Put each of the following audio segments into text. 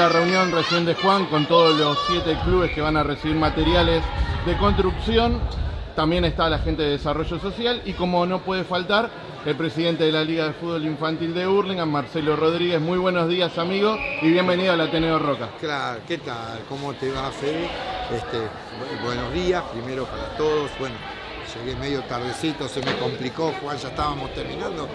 la reunión recién de Juan con todos los siete clubes que van a recibir materiales de construcción. También está la gente de desarrollo social y como no puede faltar, el presidente de la Liga de Fútbol Infantil de Hurlingham, Marcelo Rodríguez. Muy buenos días, amigo, y bienvenido al Ateneo Roca. Claro, ¿qué tal? ¿Cómo te va, Fede? Este, buenos días, primero para todos. Bueno, llegué medio tardecito, se me complicó, Juan, ya estábamos terminando.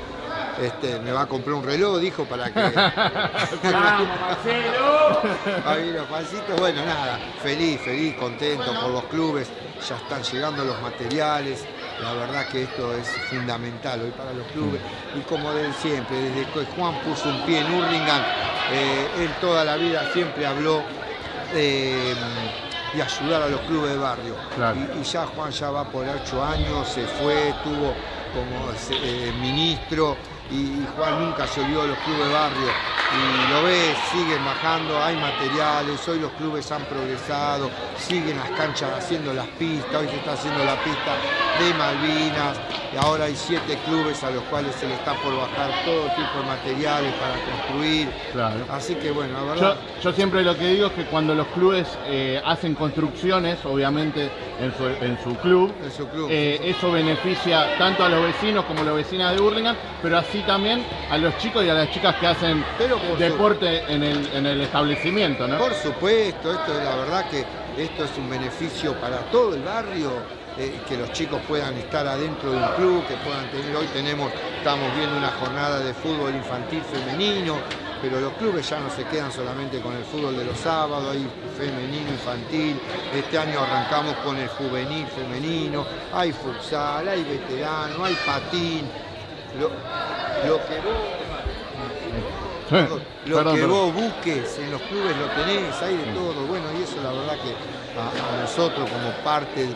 Este, me va a comprar un reloj, dijo, para que... ¡Vamos, Marcelo! Ahí los pancitos, bueno, nada, feliz, feliz, contento por los clubes, ya están llegando los materiales, la verdad que esto es fundamental hoy para los clubes y como de siempre, desde que Juan puso un pie en Hurlingham, eh, él toda la vida siempre habló de, de ayudar a los clubes de barrio. Claro. Y, y ya Juan ya va por ocho años, se fue, estuvo como eh, ministro y, Juan nunca se olvidó de los clubes de barrio. Y lo ves, siguen bajando, hay materiales, hoy los clubes han progresado, siguen las canchas haciendo las pistas, hoy se está haciendo la pista de Malvinas, y ahora hay siete clubes a los cuales se le está por bajar todo tipo de materiales para construir. Claro. Así que bueno, la verdad. yo siempre lo que digo es que cuando los clubes eh, hacen construcciones, obviamente en su, en su club, En su club, eh, eso beneficia tanto a los vecinos como a las vecinas de Hurlingham, pero así también a los chicos y a las chicas que hacen Pero deporte en el, en el establecimiento, ¿no? Por supuesto, esto es la verdad que esto es un beneficio para todo el barrio, eh, que los chicos puedan estar adentro de un club, que puedan tener, hoy tenemos, estamos viendo una jornada de fútbol infantil femenino, pero los clubes ya no se quedan solamente con el fútbol de los sábados, hay femenino, infantil, este año arrancamos con el juvenil femenino, hay futsal, hay veterano, hay patín, lo, lo que vos lo Perdón, que perdón. vos busques en los clubes lo tenés, hay de todo. Bueno, y eso la verdad que a, a nosotros como parte,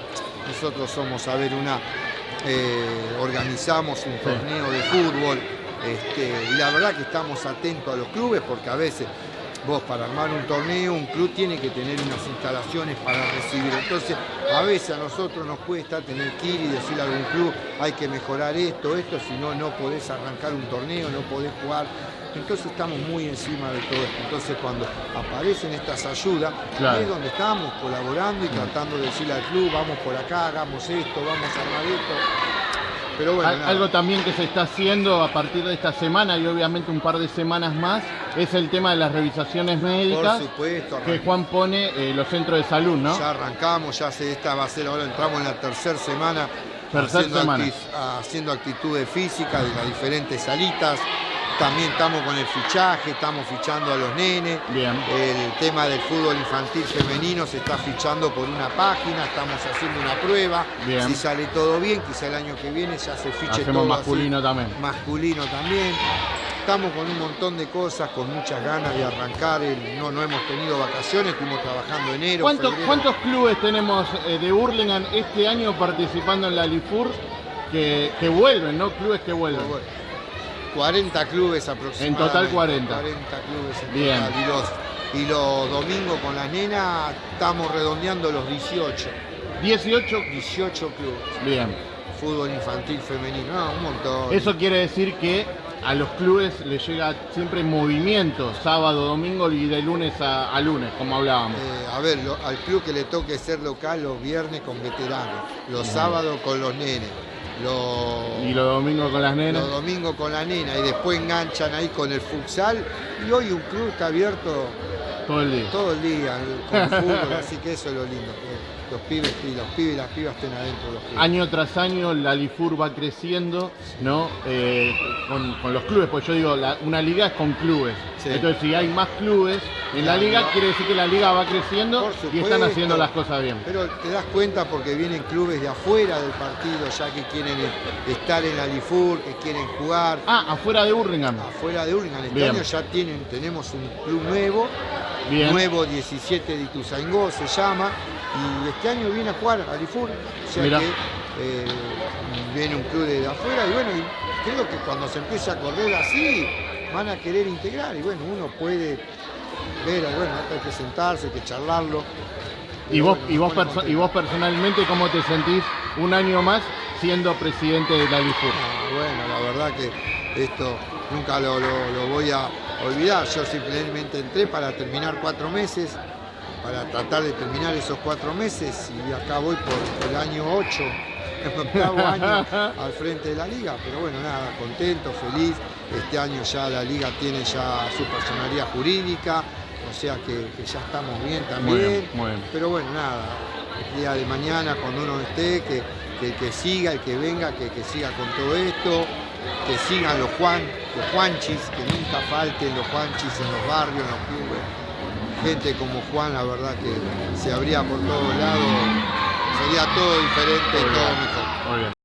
nosotros somos, a ver, una, eh, organizamos un torneo de fútbol este, y la verdad que estamos atentos a los clubes porque a veces vos para armar un torneo, un club tiene que tener unas instalaciones para recibir. Entonces, a veces a nosotros nos cuesta tener que ir y decirle a algún club, hay que mejorar esto, esto, si no, no podés arrancar un torneo, no podés jugar. Entonces estamos muy encima de todo esto. Entonces cuando aparecen estas ayudas, Claro. es donde estamos colaborando y tratando de decirle al club, vamos por acá, hagamos esto, vamos a armar esto. Pero bueno, Al-. Algo también que se está haciendo a partir de esta semana y obviamente un par de semanas más es el tema de las revisaciones médicas por supuesto, que Juan pone eh, los centros de salud, ¿no? Ya arrancamos, ya se esta va a ser ahora, entramos en la tercera semana, Tercer haciendo, acti- haciendo actitudes físicas de las diferentes salitas. También estamos con el fichaje, estamos fichando a los nenes. Bien. El tema del fútbol infantil femenino se está fichando por una página, estamos haciendo una prueba. Bien. Si sale todo bien, quizá el año que viene ya se fiche Hacemos todo así. masculino también. Masculino también. Estamos con un montón de cosas, con muchas ganas de arrancar. El- no, no hemos tenido vacaciones, estuvimos trabajando enero. ¿Cuántos. ¿Cuántos clubes tenemos eh, de Hurlingham este año participando en la Lifur que, que vuelven, ¿no? Clubes que vuelven. 40 clubes aproximadamente. En total 40. 40 clubes en Bien. total. Y los, y los domingos con las nenas estamos redondeando los 18. 18. 18 clubes. Bien. Fútbol infantil femenino. No, un montón. Eso quiere decir que a los clubes les llega siempre en movimiento, sábado, domingo y de lunes a, a lunes, como hablábamos. Eh, a ver, lo- al club que le toque ser local los viernes con veteranos, los sábados con los nenes, Y los domingos con las nenas. los domingos con la nena y después enganchan ahí con el futsal. Y hoy un club está abierto Todo el día. todo el día con fútbol, así que eso es lo lindo. que los pibes y los pibes y las pibas estén adentro de los clubes. Año tras año la Lifur va creciendo, ¿no? Eh, con, con los clubes, pues yo digo, la- una liga es con clubes. Sí. Entonces, si hay más clubes en la liga, quiere decir que la liga va creciendo y están haciendo las cosas bien. Pero te das cuenta porque vienen clubes de afuera del partido, ya que quieren estar en la Lifur, que quieren jugar. Ah, afuera de Hurlingham. Afuera de Hurlingham, este Bien. año ya tienen, tenemos un club nuevo, Bien. nuevo 17 de Ituzaingó se llama, y este año viene a jugar a Lifur, o sea Mirá. que eh, viene un club de afuera y bueno, creo que cuando se empiece a correr así, van a querer integrar y bueno, uno puede ver, bueno, hay que sentarse, hay que charlarlo. Y vos, bueno, y, vos y vos personalmente, ¿cómo te sentís un año más siendo presidente de la Lifur? Ah, bueno, la verdad que esto nunca lo, lo- lo voy a, olvidar. Yo simplemente entré para terminar cuatro meses, para tratar de terminar esos cuatro meses y acá voy por el año 8, octavo año al frente de la liga. Pero bueno, nada, contento, feliz. Este año ya la liga tiene ya su personalidad jurídica, o sea que, que ya estamos bien también. Muy bien, muy bien. Pero bueno, nada, el día de mañana cuando uno esté, que, que, que siga, el que venga, que, que siga con todo esto, que sigan los Juan, los Juanchis, que nunca falten los Juanchis en los barrios, en los clubes. Gente como Juan, la verdad que se abría por todos lados, sería todo diferente, todo mejor. Muy bien.